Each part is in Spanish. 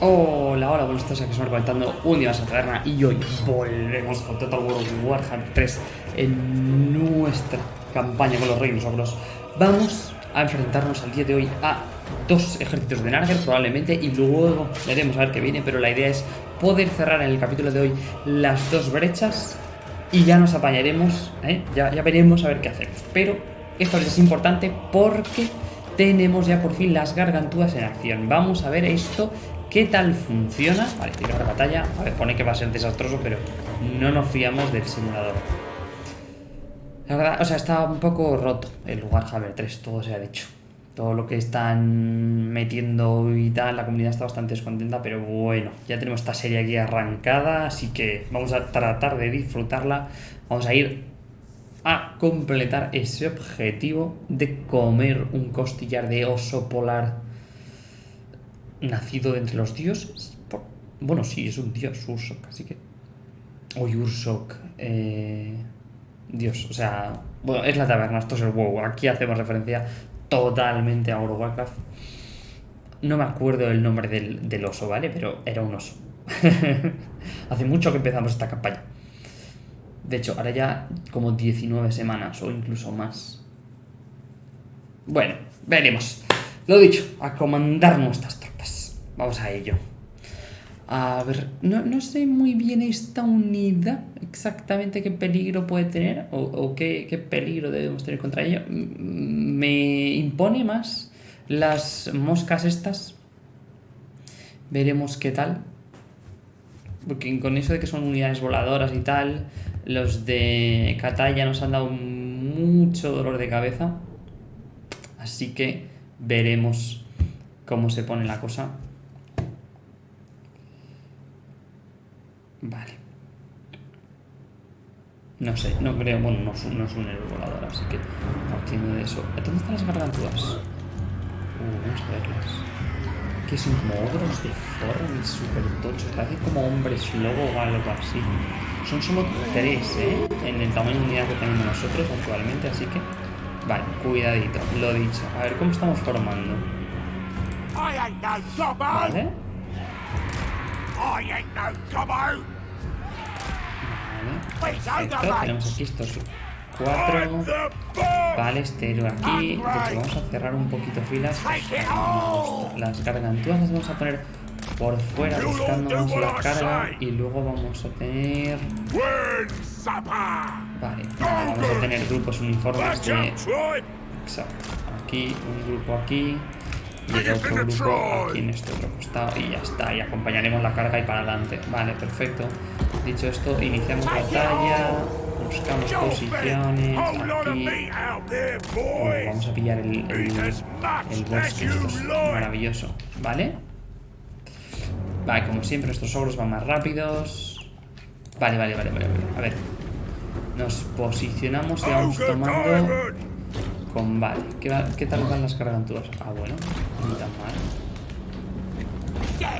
Hola, hola, buenos días, aquí estamos conectando un día más a y hoy volvemos con Total War Warhammer 3 en nuestra campaña con los reinos ogros. Vamos a enfrentarnos al día de hoy a dos ejércitos de Narger probablemente y luego veremos a ver qué viene, pero la idea es poder cerrar en el capítulo de hoy las dos brechas y ya nos apañaremos, ¿eh? ya, ya veremos a ver qué hacemos. Pero esto es importante porque tenemos ya por fin las gargantúas en acción. Vamos a ver esto ¿Qué tal funciona? Vale, tirar batalla. A ver, pone que va a ser desastroso, pero no nos fiamos del simulador. La verdad, o sea, está un poco roto el lugar Warhammer 3, todo se ha dicho. Todo lo que están metiendo y tal, la comunidad está bastante descontenta, pero bueno, ya tenemos esta serie aquí arrancada, así que vamos a tratar de disfrutarla. Vamos a ir a completar ese objetivo de comer un costillar de oso polar nacido entre los dioses. Bueno, sí, es un dios, Ursok, así que. Uy, Ursok. Eh, dios, o sea. Bueno, es la taberna, esto es el WoW. Aquí hacemos referencia totalmente a Warcraft. No me acuerdo el nombre del, del oso, ¿vale? Pero era un oso. Hace mucho que empezamos esta campaña. De hecho, ahora ya como 19 semanas o incluso más. Bueno, veremos. Lo dicho, a comandar nuestras. Vamos a ello. A ver, no, sé muy bien esta unidad exactamente qué peligro puede tener o, qué, peligro debemos tener contra ella. Me impone más las moscas estas. Veremos qué tal. Porque con eso de que son unidades voladoras y tal, los de Kataya nos han dado mucho dolor de cabeza. Así que veremos cómo se pone la cosa. Vale. No sé, no creo, bueno, no, no es un héroe volador, así que partiendo de eso. ¿Dónde están las gargantuas? Uh, vamos a verlas. Que son como ogros de forma y super tochos, parece como hombres lobo o algo así. Son solo tres, ¿eh? En el tamaño de unidad que tenemos nosotros actualmente, así que Vale, cuidadito, lo dicho. A ver, ¿cómo estamos formando? Vale. Vale. Perfecto, tenemos aquí estos cuatro. Vale, este héroe aquí. Vamos a cerrar un poquito filas. Las gargantuas las vamos a poner por fuera buscándonos la carga y luego vamos a tener... Vale, vamos a tener grupos uniformes de... Exacto. Aquí, un grupo aquí y el otro grupo aquí en este otro costado y ya está, y acompañaremos la carga y para adelante. Vale, perfecto. Dicho esto, iniciamos batalla, buscamos posiciones aquí. vamos a pillar el, el, el bosque, esto es maravilloso. ¿Vale? Vale, como siempre, estos ogros van más rápidos. Vale, vale, vale, vale. A ver. Nos posicionamos y vamos tomando combate. ¿Qué, ¿Qué tal van las carganturas? Ah, bueno. Ni tan mal. Vale,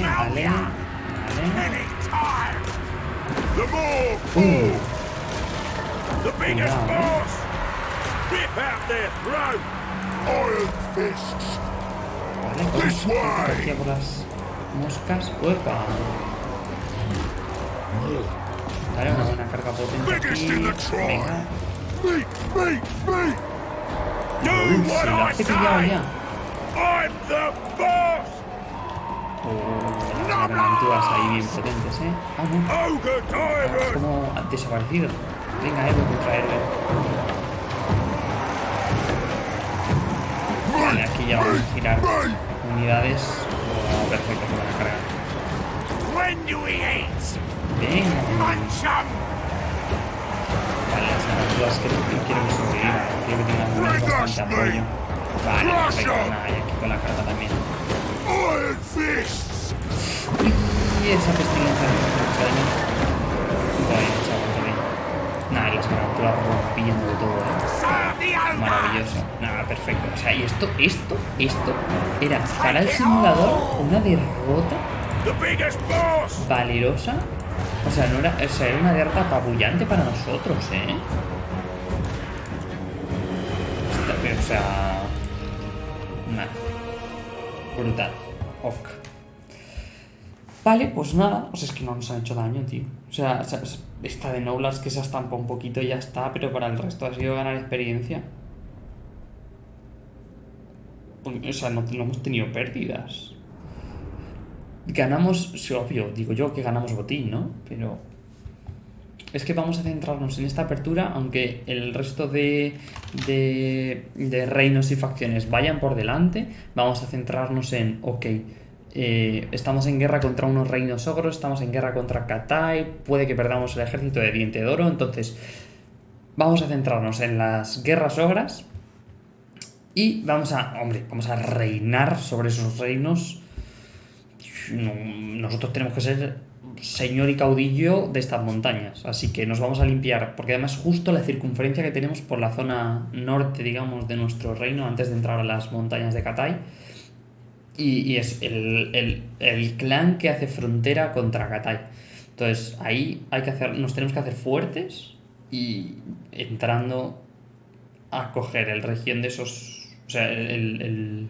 vale. Vale. Uh. Cuidado, ¿eh? Vale, vamos aquí por las moscas. ¡Uepa! Dale una buena carga potente aquí. Venga. Uy, se lo hace pillado ya. Oh, las gargantuas ahí bien potentes, ¿eh? Ah, no. como desaparecido. Venga, héroe contra héroe. Vale, aquí ya vamos a girar unidades. Oh, perfecto, para la carga. Venga. Vale, las que quieren sobrevivir. Quiero que tengan bastante apoyo. Vale, perfecto. Nada, y aquí con la carga también. Y esa pestilencia me mucho daño. Todavía, chaval, también. Nada, las cargas rompiendo de todo, eh. Maravilloso. Nada, perfecto. O sea, y esto, esto, esto era para el simulador una derrota valerosa. O sea, no era, o sea, era una derrota apabullante para nosotros, ¿eh? O sea... Nada. Brutal. Ok. Vale, pues nada. O sea, es que no nos han hecho daño, tío. O sea, esta de Noblars que se estampa un poquito y ya está, pero para el resto ha sido ganar experiencia. O sea, no, no hemos tenido pérdidas. Ganamos, sí, obvio, digo yo que ganamos botín, ¿no? Pero es que vamos a centrarnos en esta apertura, aunque el resto de, de, de reinos y facciones vayan por delante, vamos a centrarnos en, ok, eh, estamos en guerra contra unos reinos ogros, estamos en guerra contra Katai, puede que perdamos el ejército de Diente de Oro, entonces vamos a centrarnos en las guerras ogras y vamos a, hombre, vamos a reinar sobre esos reinos. Nosotros tenemos que ser señor y caudillo de estas montañas, así que nos vamos a limpiar, porque además justo la circunferencia que tenemos por la zona norte, digamos, de nuestro reino, antes de entrar a las montañas de Katai, y, es el, clan que hace frontera contra Katai. Entonces ahí hay que hacer, nos tenemos que hacer fuertes y entrando a coger el región de esos, o sea, el,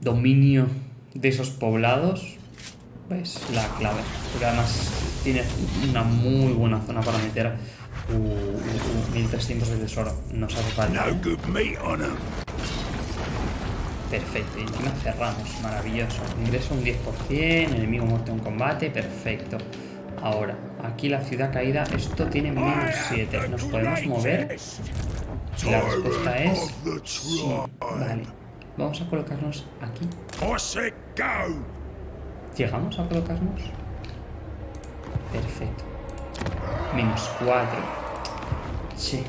dominio de esos poblados pues la clave. Porque además tiene una muy buena zona para meter 1300 de tesoro. Nos hace falta. Perfecto, y encima cerramos, maravilloso. Ingreso un 10%, enemigo muerto en combate, perfecto. Ahora, aquí la ciudad caída, esto tiene menos 7. ¿Nos podemos mover? La respuesta es sí. Vale, vamos a colocarnos aquí. ¿Llegamos a colocarnos? Perfecto. Menos 4. Sí.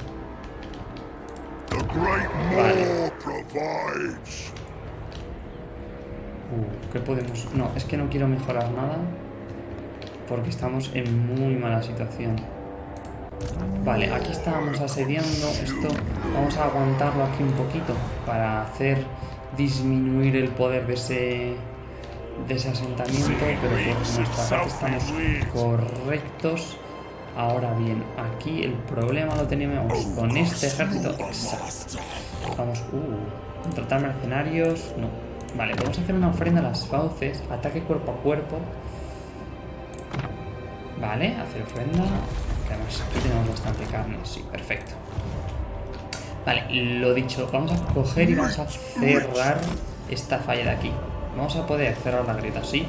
Vale. Uh, ¿Qué podemos...? No, es que no quiero mejorar nada. Porque estamos en muy mala situación. Vale, aquí estábamos asediando. Esto vamos a aguantarlo aquí un poquito para hacer disminuir el poder de ese de ese asentamiento, pero por nuestra parte estamos correctos. Ahora bien, aquí el problema lo teníamos con este ejército. Vamos, uh, contratar mercenarios. No, Vale, vamos a hacer una ofrenda a las fauces. Ataque cuerpo a cuerpo. Vale, hacer ofrenda. Además, aquí tenemos bastante carne. Sí, perfecto. Vale, lo dicho, vamos a coger y vamos a cerrar esta falla de aquí. Vamos a poder cerrar la grieta, sí.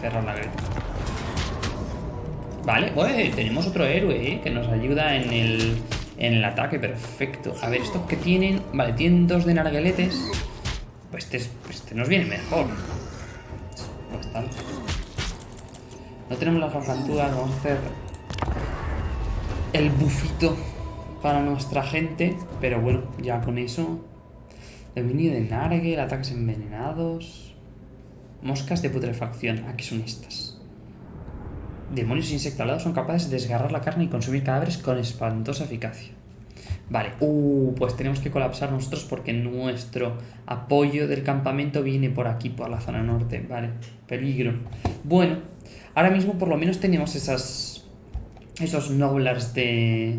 Cerrar la grieta. Vale, pues tenemos otro héroe ¿eh? que nos ayuda en el en el ataque, perfecto. A ver, estos que tienen... Vale, tienen dos de nargueletes. Pues este, este nos viene mejor. Bastante. No tenemos las garganturas, vamos a hacer el bufito para nuestra gente. Pero bueno, ya con eso... Dominio de Nargel, ataques envenenados... Moscas de putrefacción. Aquí son estas. Demonios insectalados son capaces de desgarrar la carne y consumir cadáveres con espantosa eficacia. Vale, uh, pues tenemos que colapsar nosotros porque nuestro apoyo del campamento viene por aquí, por la zona norte. Vale, peligro. Bueno, ahora mismo por lo menos tenemos esas, esos noblars de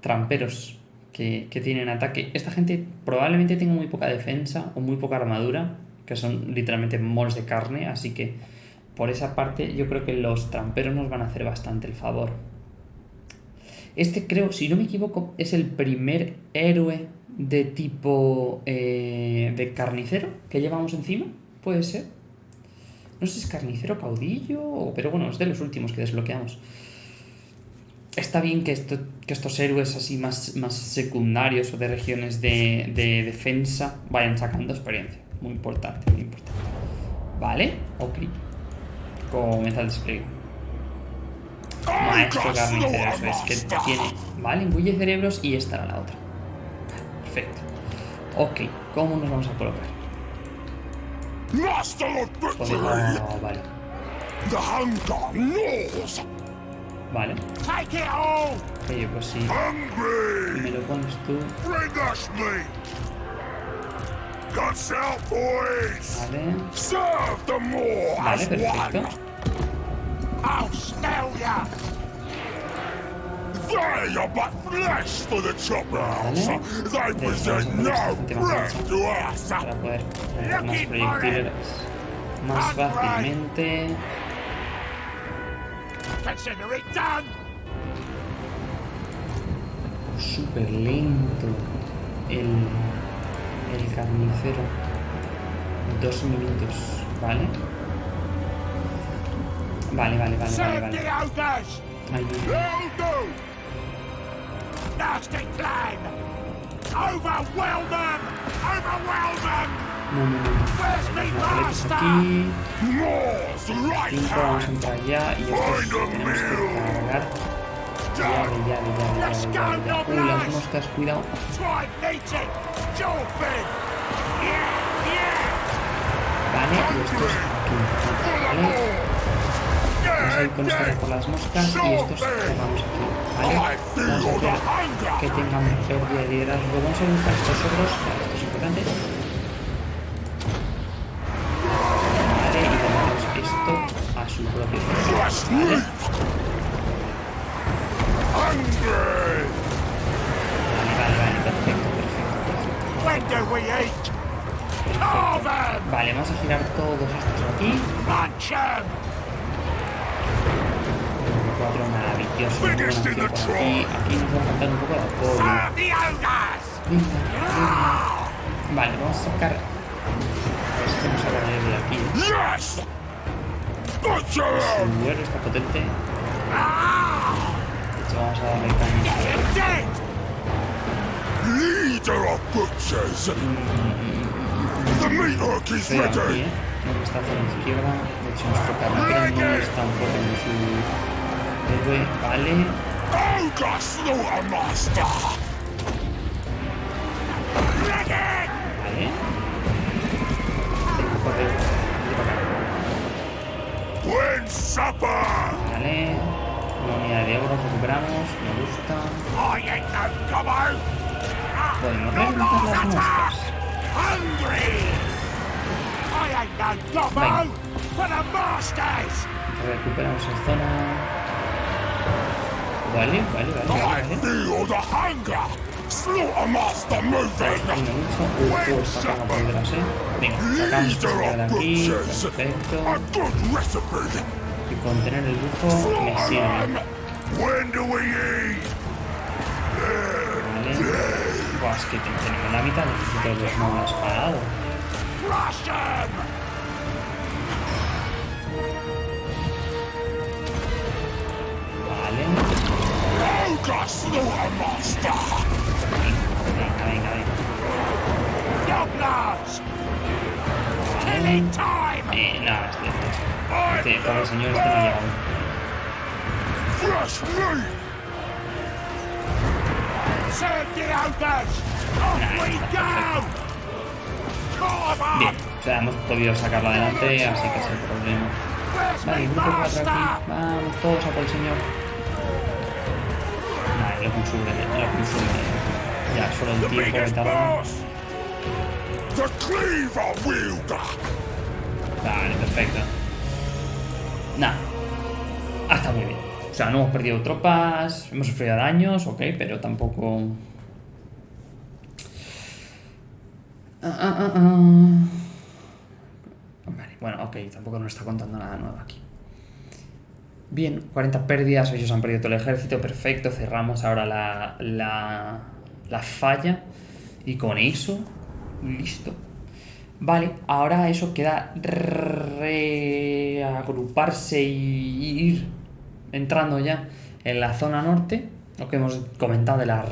tramperos que, tienen ataque. Esta gente probablemente tenga muy poca defensa o muy poca armadura, que son literalmente mols de carne, así que por esa parte yo creo que los tramperos nos van a hacer bastante el favor. Este creo, si no me equivoco, es el primer héroe de tipo eh, de carnicero que llevamos encima. Puede ser. No sé si es carnicero caudillo, pero bueno, es de los últimos que desbloqueamos. Está bien que, esto, que estos héroes así más, más secundarios o de regiones de, de defensa vayan sacando experiencia. Muy importante, muy importante. Vale, ok comienza el despliegue. Maestro carnicero, es que tiene. Vale, engulle cerebros y esta era la otra. Perfecto. Ok, ¿cómo nos vamos a colocar? Oh, vale. Vale. Oye, pues sí. Me lo pones tú. Vale. Vale, perfecto. They are but flesh for the choppers. They present no más breath to us. para poder más proyectiles más fácilmente. Consider it done. Súper lento el, el carnicero. Dos minutos, ¿vale? Vale, vale, vale, vale, vale. Ahí. Overwhelm them. Overwhelm them. No, no, no. Napoletes master? aquí. More's right Cinco, vamos a entrar ya. Y estos tenemos que cargar. Las moscas, cuidado. Vale, y estos aquí. Vale. Vamos a ir con estos por las moscas y estos cerramos aquí. Vale. Vamos a hacer que tengan pérdida de liderazgo. Vamos a buscar estos otros. Vale, esto es importante. Vale. Vale, vale, perfecto, perfecto. Vale, vamos a girar todos estos aquí. Cuatro maravillosos. aquí. Aquí nos va a faltar un poco de apoyo. Vale, vamos a sacar. A ver si nos de aquí. Duelo está potente. De hecho, vamos a darle caña. Leader of butchers. The meat hook is ready. ¿eh? No, que está hacia la izquierda. De hecho, nuestro carnicero no es tan fuerte como su héroe. Vale. Ogre Slaughtermaster. Vale. Venga, corre. Vente para acá. Buen supper. Vale. Una unidad de oro recuperamos. Me gusta. I ain't no gobbo. Podemos reventar las moscas. Hungry. Recuperamos esa zona. Vale, vale, vale, vale. vale. Slaughtermaster moving. Leader of butchers. A good recipe. Y con tener el bufo me sirve. When do we eat? Vale. Buah, es que tenemos la mitad de los no. Crush 'em. Vale. Slaughtermaster. Eh, nada, este, I'm este, este pobre the señor este no llega aún. Bien, o sea, hemos podido sacarlo adelante, así que el problema. Where's Vale, me grupo 4 master? aquí. Vamos todos a por el señor. Ya, solo el tiempo. The cleaver wielder. Vale, perfecto. Nada. Ah, está muy bien. O sea, no hemos perdido tropas, hemos sufrido daños, ok, pero tampoco... Ah, ah, ah, ah. Vale, bueno, ok, tampoco nos está contando nada nuevo aquí. Bien, 40 pérdidas, ellos han perdido todo el ejército, perfecto, cerramos ahora la, la, la falla y con eso, listo. Vale, ahora eso queda reagruparse y ir entrando ya en la zona norte, lo que hemos comentado de las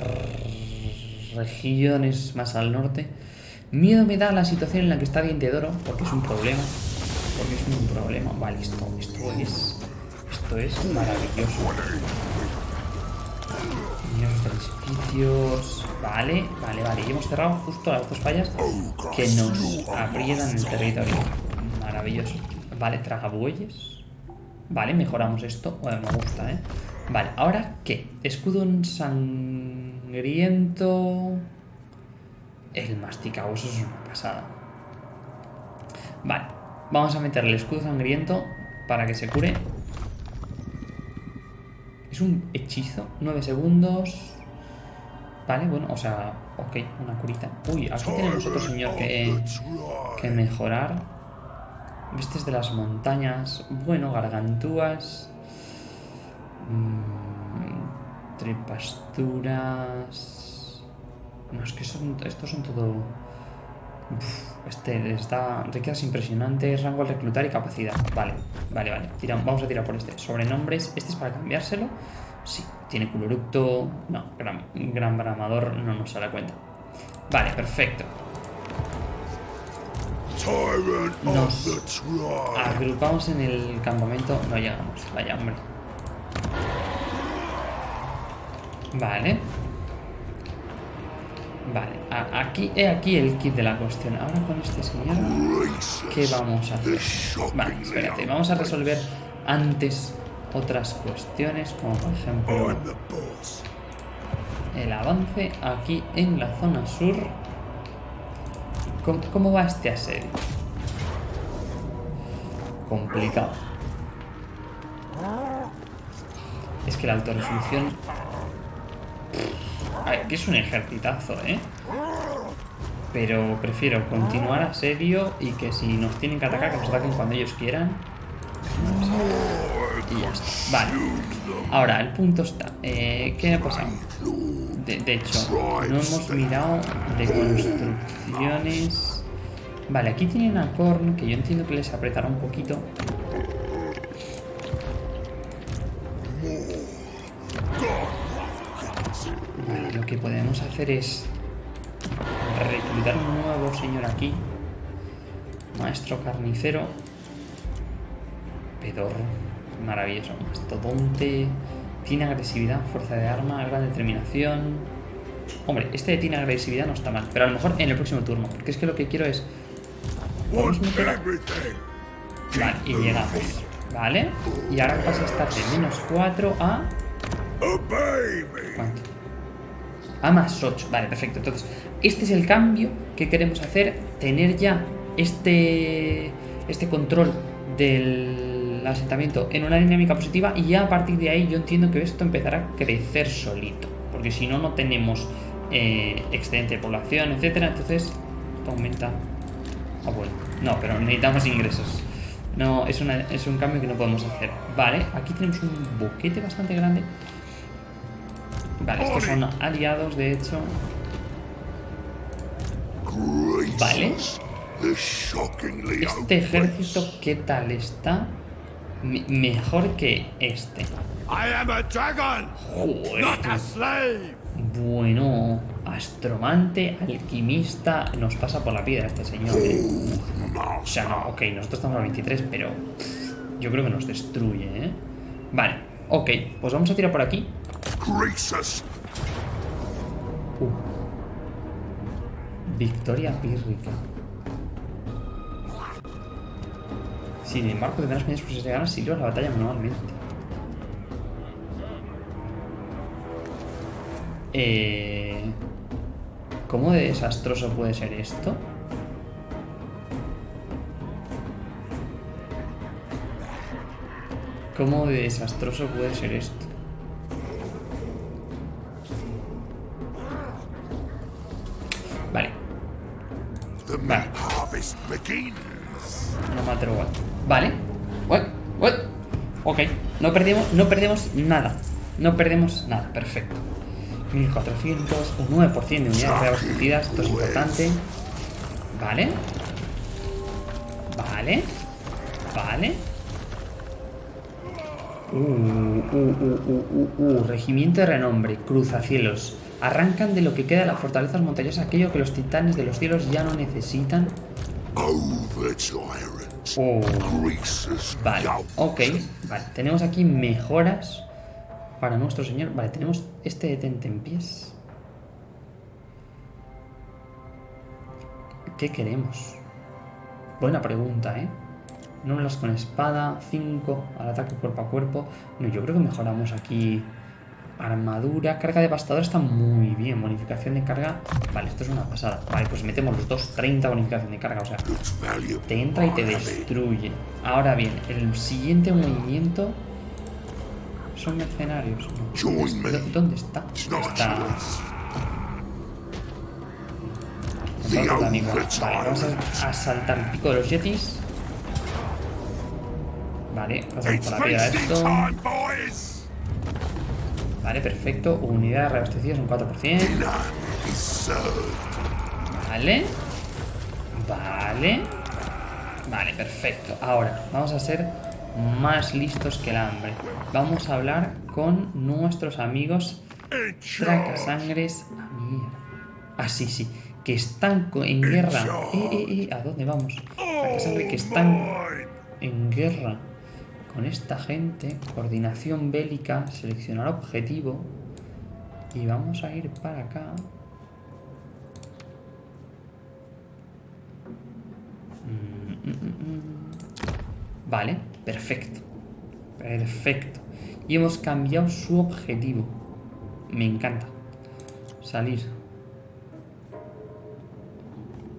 regiones más al norte. Miedo me da la situación en la que está Diente de Oro, porque es un problema. Porque es un problema. Vale, esto, esto es. Esto es maravilloso. Niños de edificios. Vale, vale, vale. Y hemos cerrado justo las dos fallas que nos aprietan el territorio. Maravilloso. Vale, tragabueyes. Vale, mejoramos esto. Me gusta, ¿eh? Vale, ¿ahora qué? Escudo sangriento. El masticabuesos es una pasada. Vale, vamos a meterle el escudo sangriento para que se cure. Es un hechizo, 9 segundos. Vale, bueno, o sea, ok, una curita. Uy, aquí tenemos otro señor que, que mejorar. Vistes de las montañas. Bueno, gargantúas. Mm, tripasturas. No, es que son, estos son todo... Uf, este está riquezas impresionantes, rango al reclutar y capacidad. Vale, vale, vale. Tira- vamos a tirar por este. Sobrenombres. Este es para cambiárselo. Sí, tiene culoructo. No, gran, gran bramador no nos sale a cuenta. Vale, perfecto. Nos-. Agrupamos en el campamento. No llegamos. Vaya, hombre. Vale. Vale. aquí, he aquí el kit de la cuestión. Ahora con este señor. ¿Qué vamos a hacer? Vale, espérate. Vamos a resolver antes otras cuestiones. Como por ejemplo el avance aquí en la zona sur. ¿Cómo, cómo va este asedio? Complicado. Es que la alta resolución... A ver, que es un ejercitazo, ¿eh? Pero prefiero continuar asedio y que si nos tienen que atacar, que nos ataquen cuando ellos quieran. Y ya está. Vale. Ahora, el punto está. Eh, ¿Qué ha pasado? De, de hecho, no hemos mirado de construcciones. Vale, aquí tienen a Korn, que yo entiendo que les apretará un poquito. Que podemos hacer es reclutar un nuevo señor aquí. Maestro carnicero. Pedorro. Maravilloso. Mastodonte. Tiene agresividad, fuerza de arma, gran determinación. Hombre, este de tiene agresividad no está mal. Pero a lo mejor en el próximo turno. Porque es que lo que quiero es. A-. Vale, y llegamos. Vale. Y ahora pasa a estar de menos 4 a. A más 8. Vale, perfecto. Entonces, este es el cambio que queremos hacer. Tener ya este, este control del asentamiento en una dinámica positiva. Y ya a partir de ahí yo entiendo que esto empezará a crecer solito. Porque si no, no tenemos eh, excedente de población, etcétera. Entonces, aumenta. Ah, bueno. No, pero necesitamos ingresos. No, es, una, es un cambio que no podemos hacer. Vale, aquí tenemos un boquete bastante grande. Vale, estos son aliados, de hecho. Vale. Este ejército, ¿qué tal está? Me- mejor que este. Joder. Bueno, astromante, alquimista, nos pasa por la piedra este señor. ¿eh? O sea, no, ok, nosotros estamos a 23, pero pff, yo creo que nos destruye, ¿eh? Vale, ok, pues vamos a tirar por aquí. Uh. Victoria pírrica. Sin embargo, tendrás menos posibilidades de ganar si libras la batalla manualmente. Eh, ¿Cómo de desastroso puede ser esto? ¿Cómo de desastroso puede ser esto? No perdemos, no perdemos nada. No perdemos nada. Perfecto. 1400, un 9% de unidades reabastecidas. Esto es importante. Vale. Vale. Vale. Uh, uh, uh. Regimiento de renombre. Cruzacielos. Arrancan de lo que queda de las fortalezas montañosas aquello que los titanes de los cielos ya no necesitan. Oh. Vale, ok. Vale, tenemos aquí mejoras para nuestro señor. Vale, tenemos este detente en pies. ¿Qué queremos? Buena pregunta, ¿eh? Nómbralas con espada, 5 al ataque cuerpo a cuerpo. No, yo creo que mejoramos aquí armadura. Carga devastadora está muy bien. Bonificación de carga. Vale, esto es una pasada. Vale, pues metemos los dos 30 bonificación de carga. O sea, te entra y te destruye. Ahora bien, el siguiente movimiento. Son mercenarios. No. Join me. ¿Dó- ¿Dónde está? A Está... amigo. Vale, vamos a, a saltar el pico de los yetis. Vale, pasamos por la piedra esto. Vale, perfecto. Unidades reabastecidas un 4%. Dinner is served. Vale. Vale. Vale, perfecto. Ahora, vamos a ser más listos que el hambre. Vamos a hablar con nuestros amigos. Tracasangres. Ah, mierda. Ah, sí, sí. Que están en guerra. Eh, eh, eh. ¿A dónde vamos? Tracasangre que están Mine. en guerra con esta gente. Coordinación bélica. Seleccionar objetivo. Y vamos a ir para acá. Mm, mm, mm. Vale, perfecto. Perfecto. Y hemos cambiado su objetivo. Me encanta. Salir.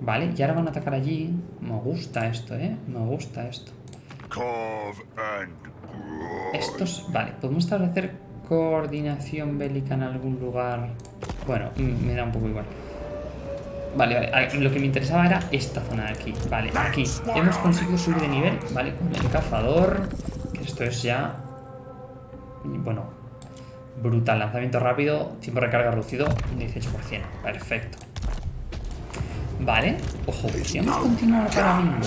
Vale, y ahora van a atacar allí. Me gusta esto, ¿eh? Me gusta esto. Estos, vale, podemos establecer coordinación bélica en algún lugar. Bueno, mm, me da un poco igual. Vale, vale, lo que me interesaba era esta zona de aquí. Vale, aquí. Hemos conseguido subir de nivel, ¿vale? Con el cazador. Que esto es ya. Bueno, brutal. Lanzamiento rápido, tiempo de recarga reducido, 18%. Perfecto. Vale, ojo, podríamos continuar para bingo.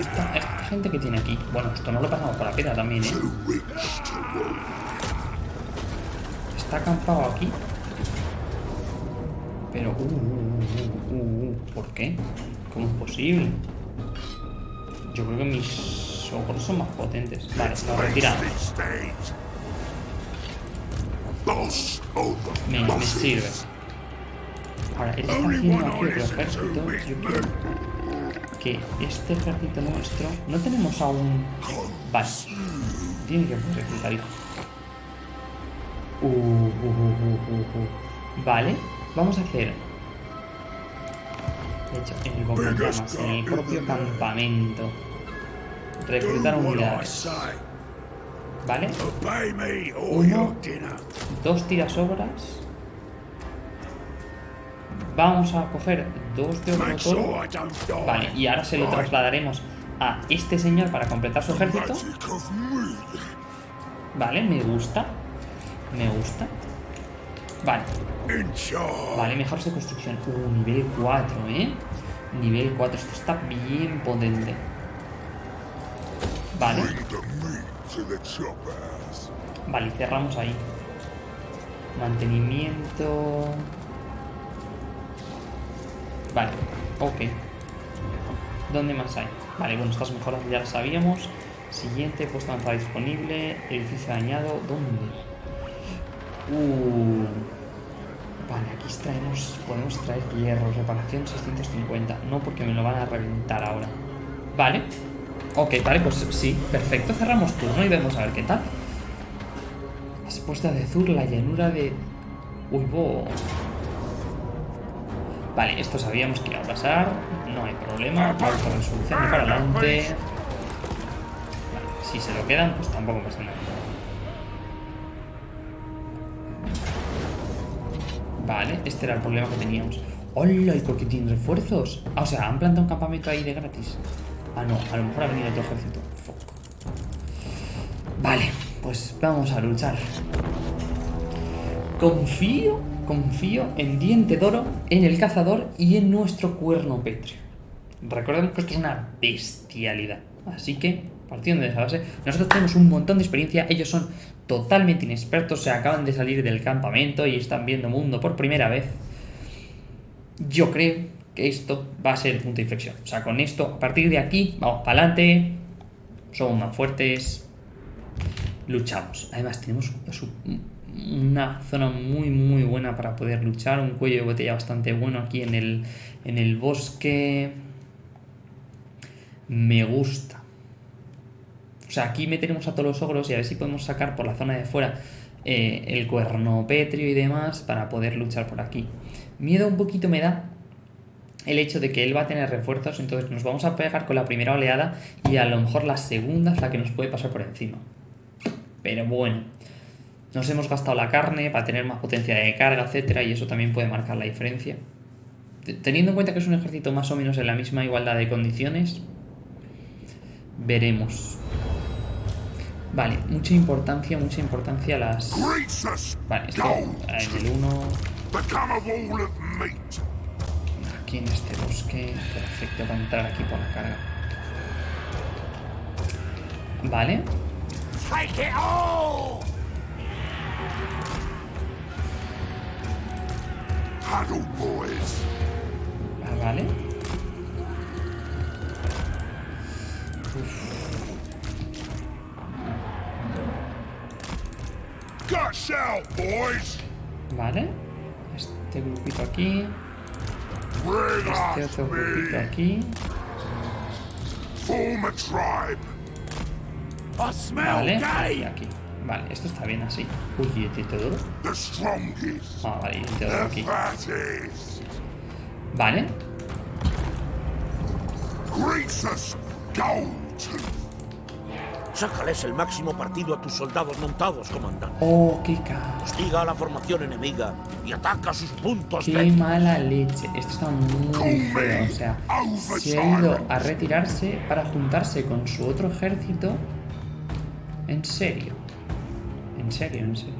Esta, esta gente que tiene aquí. Bueno, esto no lo pasamos por la piedra también, ¿eh? Está acampado aquí. Pero, uh, uh, uh, uh, uh, ¿por qué? ¿Cómo es posible? Yo creo que mis ogros son más potentes. Vale, lo retiramos. Me, me sirve. Ahora, él está haciendo aquí otro ejército. to Yo quiero que este ejército nuestro... No tenemos aún... Vale. Tiene que poder reclutar, hijo. Uh, uh, uh. Vale. Vamos a hacer... De hecho, en el en propio campamento. Reclutar unidades. ¿Vale? Uno. dos tirasobras. Vamos a coger dos de otro die. Vale, y ahora se lo trasladaremos a este señor para completar su ejército. Vale, me gusta. Me gusta. Vale, vale, mejoras de construcción. Uh, nivel 4, ¿eh? Nivel 4, esto está bien potente. Vale, vale, cerramos ahí. Mantenimiento. Vale, ok. ¿Dónde más hay? Vale, bueno, estas mejoras ya las sabíamos. Siguiente, puesto avanzada disponible. Edificio dañado. ¿Dónde? Uh. Vale, aquí traemos, podemos traer hierro. Reparación 650. No, porque me lo van a reventar ahora. Vale. Ok, vale, pues sí, perfecto. Cerramos turno y vemos a ver qué tal. Respuesta de Zur, la llanura de... Uy, bo. Vale, esto sabíamos que iba a pasar. No hay problema. Autorresolución y para adelante. Vale, si se lo quedan, pues tampoco pasa nada. Vale, este era el problema que teníamos. ¡Hola! ¿Y por qué tienen refuerzos? Ah, o sea, han plantado un campamento ahí de gratis. Ah, no, a lo mejor ha venido otro ejército. Fuck. Vale, pues vamos a luchar. Confío, confío en Diente Doro, en el cazador y en nuestro cuerno pétreo. Recordemos que esto es una bestialidad. Así que, partiendo de esa base, nosotros tenemos un montón de experiencia. Ellos son totalmente inexpertos, se acaban de salir del campamento y están viendo mundo por primera vez. Yo creo que esto va a ser el punto de inflexión. O sea, con esto, a partir de aquí, vamos para adelante. Somos más fuertes. Luchamos. Además, tenemos una zona muy, muy buena para poder luchar. Un cuello de botella bastante bueno aquí en el, en el bosque. Me gusta. O sea, aquí meteremos a todos los ogros y a ver si podemos sacar por la zona de fuera eh, el cuerno pétreo y demás para poder luchar por aquí. Miedo un poquito me da el hecho de que él va a tener refuerzos, entonces nos vamos a pegar con la primera oleada y a lo mejor la segunda es la que nos puede pasar por encima. Pero bueno, Nos hemos gastado la carne para tener más potencia de carga, etcétera, y eso también puede marcar la diferencia. Te- Teniendo en cuenta que es un ejército más o menos en la misma igualdad de condiciones, veremos. Vale, mucha importancia, mucha importancia las... Vale, esto en el 1, Become a wall of meat. aquí en este bosque, perfecto para entrar aquí por la carga. Vale, Ah, vale. Vale. Este grupito aquí. Este otro grupito aquí. Vale. Y aquí. Vale, esto está bien así. Uy, y el duro. The strongest. Ah, vale, y el duro aquí. Vale. Sácales el máximo partido a tus soldados montados, comandante. Oh, qué ca... Hostiga a la formación enemiga y ataca sus puntos Qué débiles. mala leche. Esto está muy feo. O sea, se ha ido a retirarse para juntarse con su otro ejército. En serio. En serio, en serio.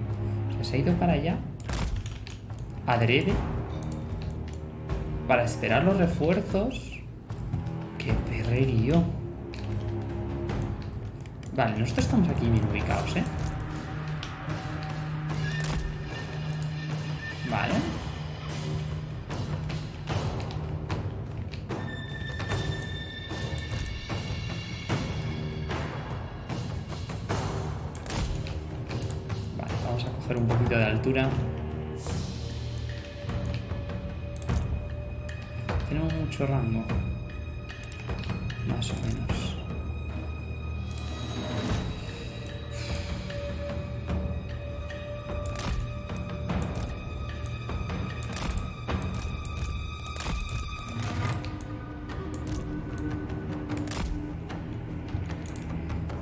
Se ha ido para allá. Adrede. Para esperar los refuerzos. Qué perrerío. Vale, nosotros estamos aquí bien ubicados, ¿eh? Vamos a coger un poquito de altura. Tenemos mucho rango. Más o menos.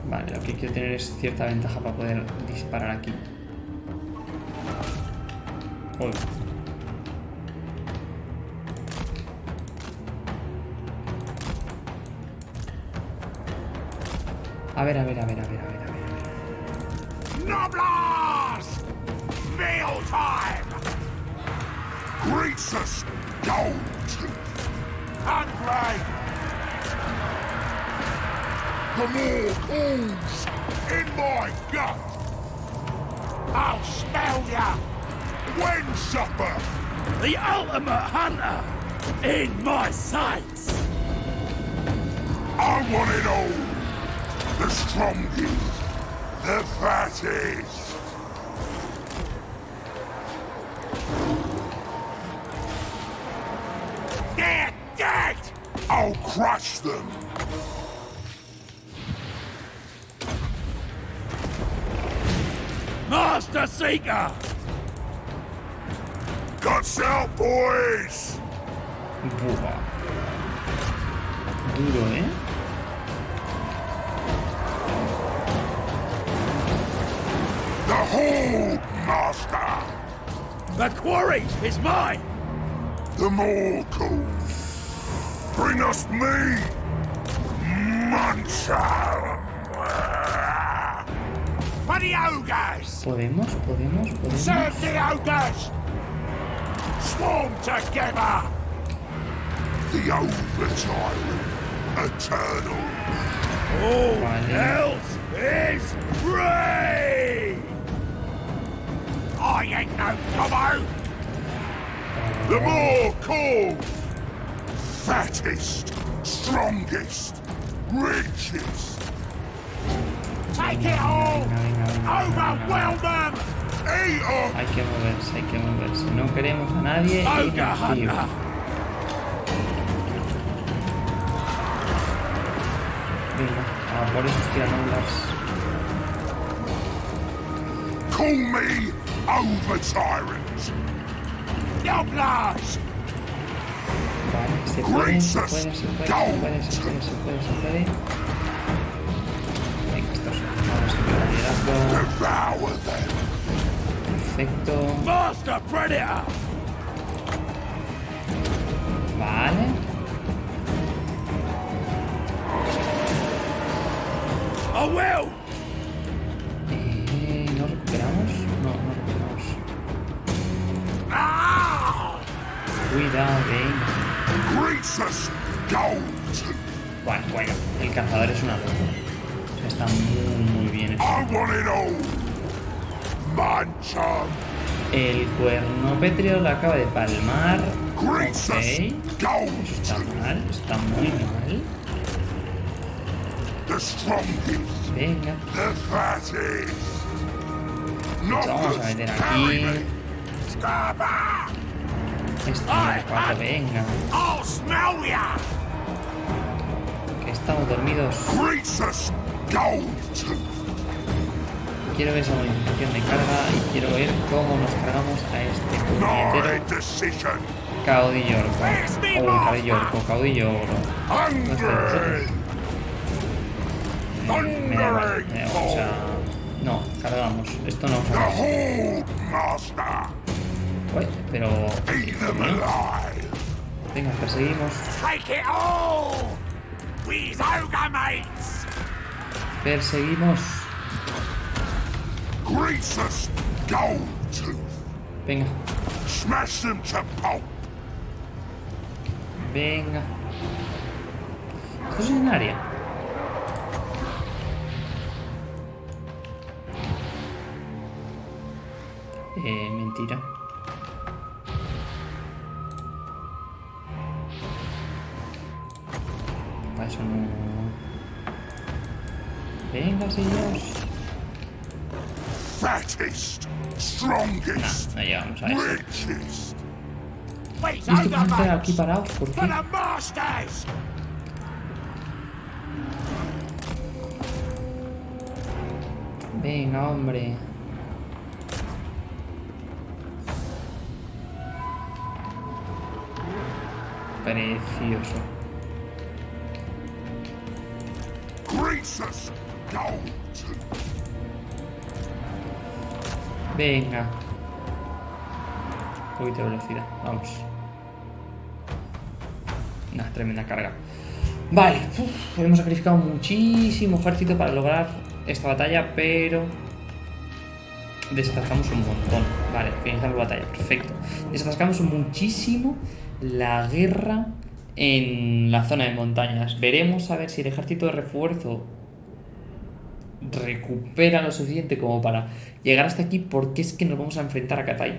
Vale, lo que quiero tener es cierta ventaja para poder disparar aquí. Uy. A ver, a ver, a ver, a ver, a ver, a ver. Noblars! Meal time! Greasus Goldtooth. Hungry! The more calls in my gut. I'll smell ya! The ultimate hunter in my sights. I want it all. The strongest. The fattest. They're dead! I'll crush them. Master Seeker. Guts out, boys! Buah. Duro, ¿eh? The Horde Master! The quarry is mine. The more calls. Bring us meat! Muncher! For the ogres! Podemos, podemos, podemos. Serve the ogres! Swarm together! The overtime. Eternal. All Vale. else is free. I ain't no gobbo! The more calls! Fattest, strongest, richest. Take it all! Overwhelm them! Hay que moverse, hay que moverse. No queremos a nadie inactivo. hunter. Venga, a por esos tiranolas. Call me over tyrant! Yoblars! Vale, se puede, se puede, se puede, se puede, se puede, se puede, se puede. Venga, estos vamos a liderazgo. Perfecto. Vale. Eh, ¿No recuperamos? No, no recuperamos. Ah! Cuidado, Gold. Bueno, bueno, el cazador es una locura. Está muy, muy bien hecho. El cuerno pétreo lo acaba de palmar. Ok. Eso está mal, está muy mal. Venga. Vamos a meter aquí. Número cuatro, venga. Que estamos dormidos. Quiero ver esa modificación de carga y quiero ver cómo nos cargamos a este puñetero caudillo orco. O caudillo orco, caudillo oro. No está Me da me o sea, no, cargamos. Esto no. Uy, pero. Venga, perseguimos. Perseguimos. Greasus. Venga, Smash them to pulp. venga. Es en área. Eh, mentira. Para eso no. Venga, señores. Fattest. Nah, Strongest. no llegamos a eso. Richest. We's ¿Y este puñetero aquí mates! parados? ¿Por For qué? the masters! Venga, hombre. Precioso. Gold. Venga. Un poquito de velocidad. Vamos. Una tremenda carga. Vale. hemos sacrificado muchísimo ejército para lograr esta batalla, pero... Desatascamos un montón. Vale, finalizamos la batalla. Perfecto. Desatascamos muchísimo la guerra en la zona de montañas. Veremos a ver si el ejército de refuerzo recupera lo suficiente como para llegar hasta aquí porque es que nos vamos a enfrentar a Katai.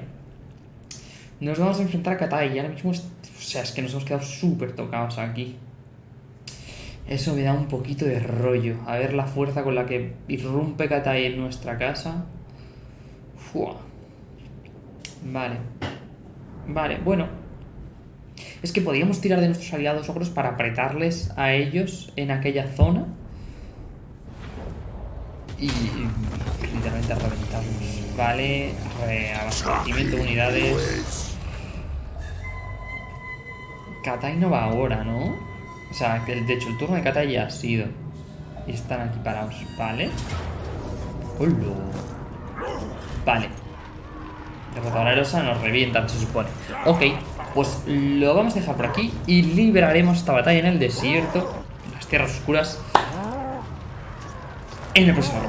Nos vamos a enfrentar a Katai y ahora mismo, es- o sea, es que nos hemos quedado súper tocados aquí. Eso me da un poquito de rollo. A ver la fuerza con la que irrumpe Katai en nuestra casa. Vale. Vale, bueno. Es que podíamos tirar de nuestros aliados ogros para apretarles a ellos en aquella zona y literalmente reventarlos. Vale, reabastecimiento de unidades. Katai no va ahora, ¿no? O sea, de hecho el turno de Katai ya ha sido. Y están aquí parados, ¿vale? Hola. Vale. Derrotadora erosa nos revientan, se supone. Ok, pues lo vamos a dejar por aquí y liberaremos esta batalla en el desierto, en las tierras oscuras, en el próximo.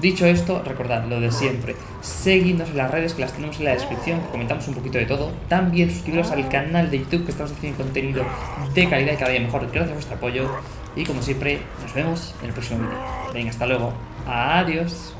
Dicho esto, recordad lo de siempre. Seguidnos en las redes que las tenemos en la descripción, comentamos un poquito de todo. También suscribiros al canal de YouTube que estamos haciendo contenido de calidad y cada día mejor. Gracias a vuestro apoyo. Y como siempre, nos vemos en el próximo vídeo. Venga, hasta luego. Adiós.